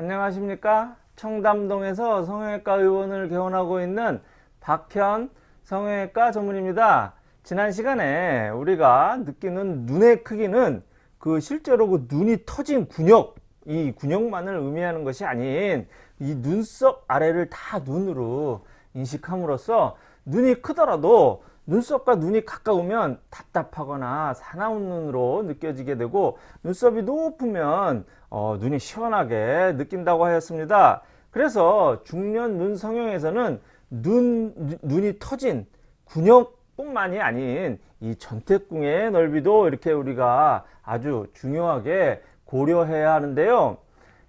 안녕하십니까? 청담동에서 성형외과 의원을 개원하고 있는 박현 성형외과 전문입니다. 지난 시간에 우리가 느끼는 눈의 크기는 그 실제로 그 눈이 터진 근육 이 근육만을 의미하는 것이 아닌 이 눈썹 아래를 다 눈으로 인식함으로써 눈이 크더라도 눈썹과 눈이 가까우면 답답하거나 사나운 눈으로 느껴지게 되고 눈썹이 높으면 어, 눈이 시원하게 느낀다고 하였습니다. 그래서 중년 눈 성형에서는 눈, 눈이 터진 근육뿐만이 아닌 이 전태궁의 넓이도 이렇게 우리가 아주 중요하게 고려해야 하는데요.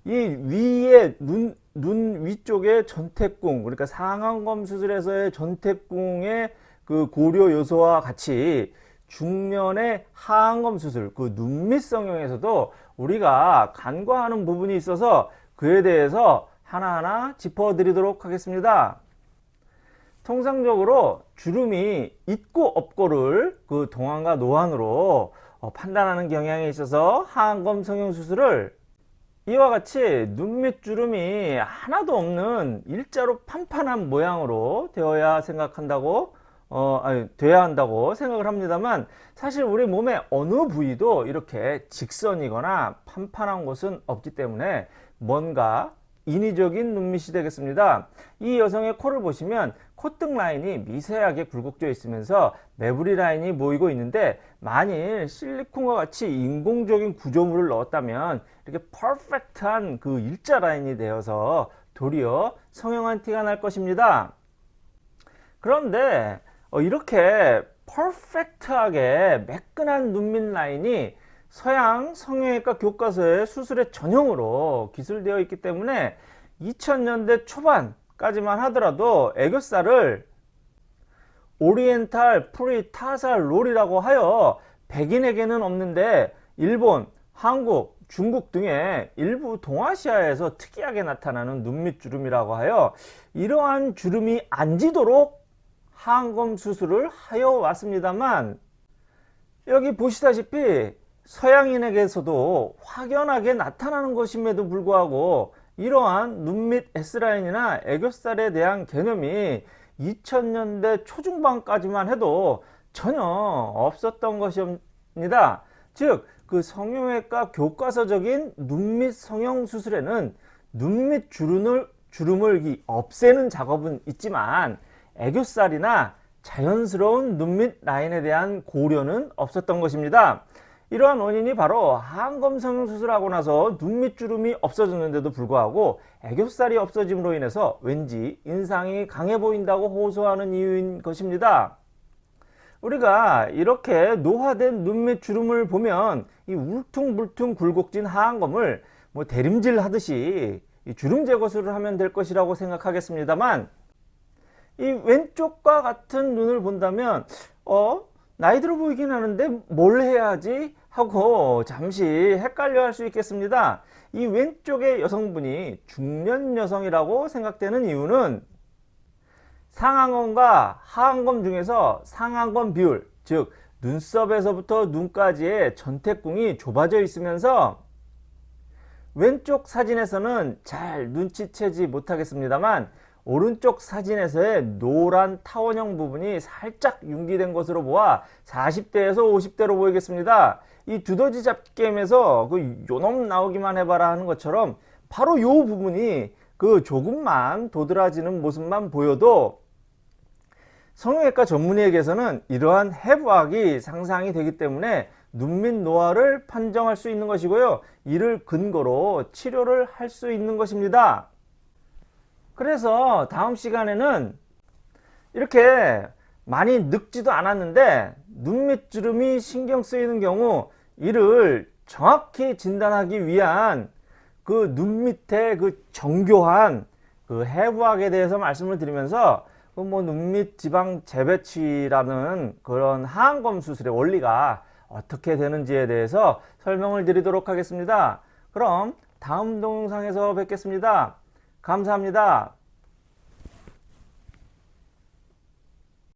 이 위에 눈, 눈 위쪽에 전태궁 그러니까 상안검 수술에서의 전태궁의 그 고려 요소와 같이 중년의 하안검 수술 그 눈밑 성형에서도 우리가 간과하는 부분이 있어서 그에 대해서 하나하나 짚어 드리도록 하겠습니다. 통상적으로 주름이 있고 없고를 그 동안과 노안으로 어, 판단하는 경향이 있어서 하안검 성형 수술을 이와 같이 눈밑 주름이 하나도 없는 일자로 판판한 모양으로 되어야 생각한다고 어, 아니, 돼야 한다고 생각을 합니다만 사실 우리 몸의 어느 부위도 이렇게 직선이거나 판판한 곳은 없기 때문에 뭔가 인위적인 눈밑이 되겠습니다. 이 여성의 코를 보시면 콧등 라인이 미세하게 굴곡져 있으면서 매부리 라인이 모이고 있는데 만일 실리콘과 같이 인공적인 구조물을 넣었다면 이렇게 퍼펙트한 그 일자 라인이 되어서 도리어 성형한 티가 날 것입니다. 그런데 어, 이렇게 퍼펙트하게 매끈한 눈밑 라인이 서양 성형외과 교과서의 수술의 전형으로 기술되어 있기 때문에 2000년대 초반까지만 하더라도 애교살을 오리엔탈 프리타살 롤이라고 하여 백인에게는 없는데 일본, 한국, 중국 등의 일부 동아시아에서 특이하게 나타나는 눈밑 주름이라고 하여 이러한 주름이 안 지도록 하안검 수술을 하여 왔습니다만 여기 보시다시피 서양인에게서도 확연하게 나타나는 것임에도 불구하고 이러한 눈 밑 S라인이나 애교살에 대한 개념이 2000년대 초중반까지만 해도 전혀 없었던 것입니다. 즉, 그 성형외과 교과서적인 눈 밑 성형 수술에는 눈 밑 주름을, 주름을 없애는 작업은 있지만 애교살이나 자연스러운 눈밑 라인에 대한 고려는 없었던 것입니다. 이러한 원인이 바로 항검 성형 수술하고 나서 눈밑 주름이 없어졌는데도 불구하고 애교살이 없어짐으로 인해서 왠지 인상이 강해 보인다고 호소하는 이유인 것입니다. 우리가 이렇게 노화된 눈밑 주름을 보면 이 울퉁불퉁 굴곡진 하안검을 뭐 대림질 하듯이 주름 제거술을 하면 될 것이라고 생각하겠습니다만 이 왼쪽과 같은 눈을 본다면 어 나이 들어 보이긴 하는데 뭘 해야지? 하고 잠시 헷갈려 할 수 있겠습니다. 이 왼쪽의 여성분이 중년 여성이라고 생각되는 이유는 상안검과 하안검 중에서 상안검 비율 즉 눈썹에서부터 눈까지의 전태궁이 좁아져 있으면서 왼쪽 사진에서는 잘 눈치채지 못하겠습니다만 오른쪽 사진에서의 노란 타원형 부분이 살짝 융기된 것으로 보아 40대에서 50대로 보이겠습니다. 이 두더지 잡기 게임에서 그 요놈 나오기만 해봐라 하는 것처럼 바로 요 부분이 그 조금만 도드라지는 모습만 보여도 성형외과 전문의에게서는 이러한 해부학이 상상이 되기 때문에 눈밑 노화를 판정할 수 있는 것이고요. 이를 근거로 치료를 할 수 있는 것입니다. 그래서 다음 시간에는 이렇게 많이 늙지도 않았는데 눈밑 주름이 신경 쓰이는 경우 이를 정확히 진단하기 위한 그 눈밑의 그 정교한 그 해부학에 대해서 말씀을 드리면서 그 뭐 눈밑 지방 재배치라는 그런 하안검 수술의 원리가 어떻게 되는지에 대해서 설명을 드리도록 하겠습니다. 그럼 다음 동영상에서 뵙겠습니다. 감사합니다.